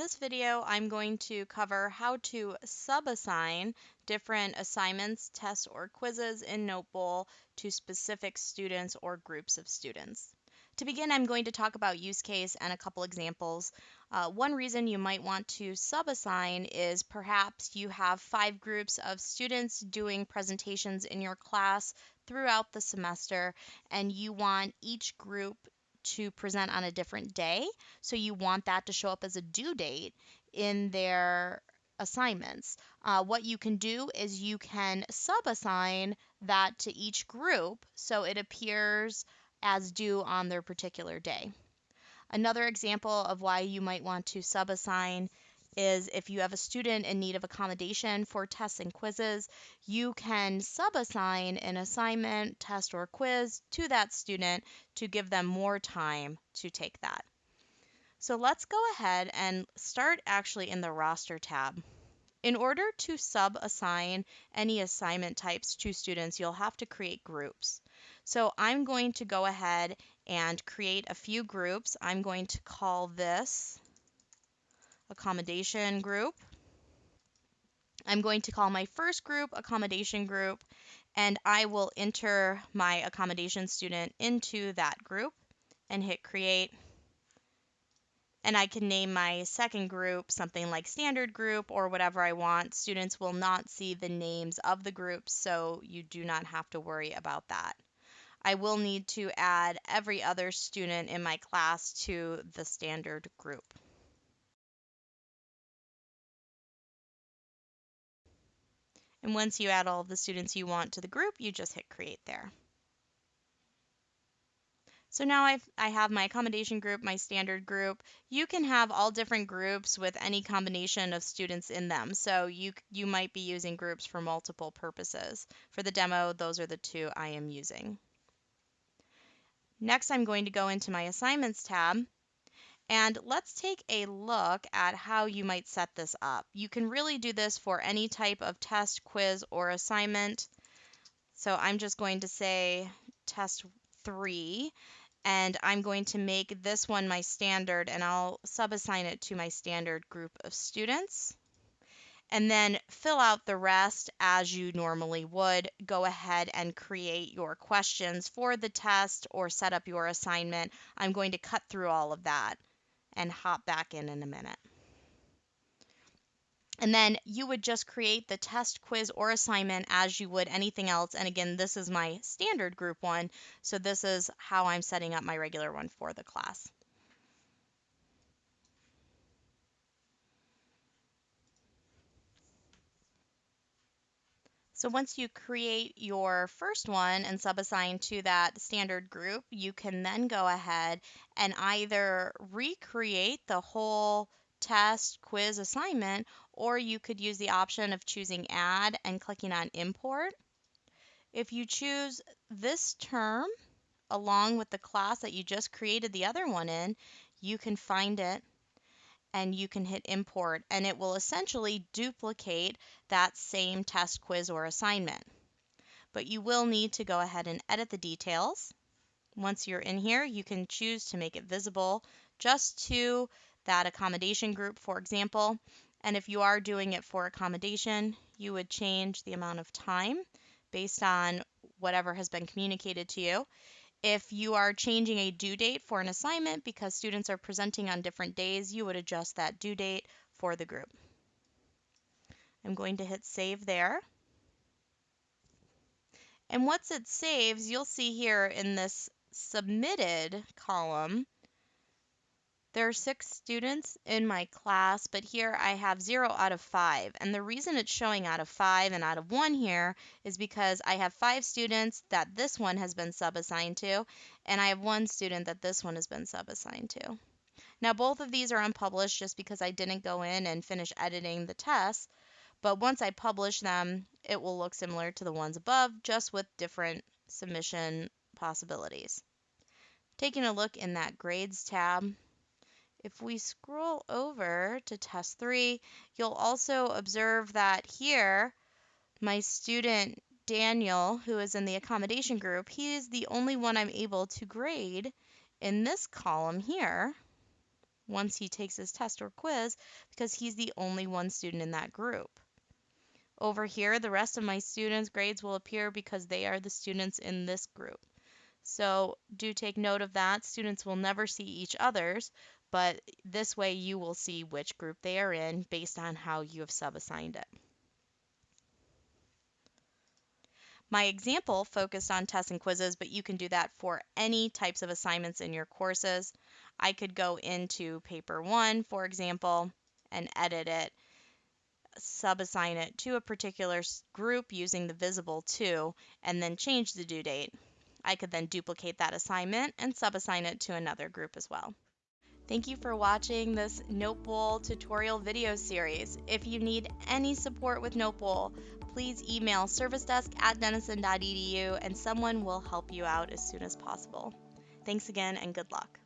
this video, I'm going to cover how to sub-assign different assignments, tests, or quizzes in Notebowl to specific students or groups of students. To begin, I'm going to talk about use case and a couple examples. Uh, one reason you might want to sub-assign is perhaps you have five groups of students doing presentations in your class throughout the semester, and you want each group to present on a different day. So you want that to show up as a due date in their assignments. Uh, what you can do is you can sub-assign that to each group so it appears as due on their particular day. Another example of why you might want to sub-assign is if you have a student in need of accommodation for tests and quizzes, you can sub-assign an assignment, test, or quiz to that student to give them more time to take that. So let's go ahead and start actually in the roster tab. In order to sub-assign any assignment types to students, you'll have to create groups. So I'm going to go ahead and create a few groups. I'm going to call this accommodation group. I'm going to call my first group accommodation group and I will enter my accommodation student into that group and hit create. And I can name my second group something like standard group or whatever I want. Students will not see the names of the groups, so you do not have to worry about that. I will need to add every other student in my class to the standard group. And once you add all of the students you want to the group, you just hit create there. So now I've, I have my accommodation group, my standard group. You can have all different groups with any combination of students in them. So you, you might be using groups for multiple purposes. For the demo, those are the two I am using. Next, I'm going to go into my assignments tab and let's take a look at how you might set this up. You can really do this for any type of test, quiz, or assignment. So I'm just going to say test three, and I'm going to make this one my standard, and I'll sub-assign it to my standard group of students. And then fill out the rest as you normally would. Go ahead and create your questions for the test or set up your assignment. I'm going to cut through all of that and hop back in in a minute. And then you would just create the test, quiz, or assignment as you would anything else. And again, this is my standard group one. So this is how I'm setting up my regular one for the class. So once you create your first one and subassign to that standard group, you can then go ahead and either recreate the whole test, quiz, assignment, or you could use the option of choosing add and clicking on import. If you choose this term along with the class that you just created the other one in, you can find it and you can hit import and it will essentially duplicate that same test quiz or assignment. But you will need to go ahead and edit the details. Once you're in here, you can choose to make it visible just to that accommodation group, for example. And if you are doing it for accommodation, you would change the amount of time based on whatever has been communicated to you. If you are changing a due date for an assignment because students are presenting on different days, you would adjust that due date for the group. I'm going to hit save there. And once it saves, you'll see here in this submitted column, there are six students in my class, but here I have zero out of five. And the reason it's showing out of five and out of one here is because I have five students that this one has been sub-assigned to, and I have one student that this one has been sub-assigned to. Now both of these are unpublished just because I didn't go in and finish editing the tests, but once I publish them, it will look similar to the ones above, just with different submission possibilities. Taking a look in that grades tab, if we scroll over to test three, you'll also observe that here, my student Daniel, who is in the accommodation group, he is the only one I'm able to grade in this column here. once he takes his test or quiz because he's the only one student in that group. Over here, the rest of my students' grades will appear because they are the students in this group. So do take note of that. Students will never see each other's, but this way you will see which group they are in based on how you have subassigned it. My example focused on tests and quizzes, but you can do that for any types of assignments in your courses. I could go into paper one, for example, and edit it, subassign it to a particular group using the visible to, and then change the due date. I could then duplicate that assignment and subassign it to another group as well. Thank you for watching this Notebowl tutorial video series. If you need any support with Notebowl, please email servicedesk at denison.edu and someone will help you out as soon as possible. Thanks again and good luck.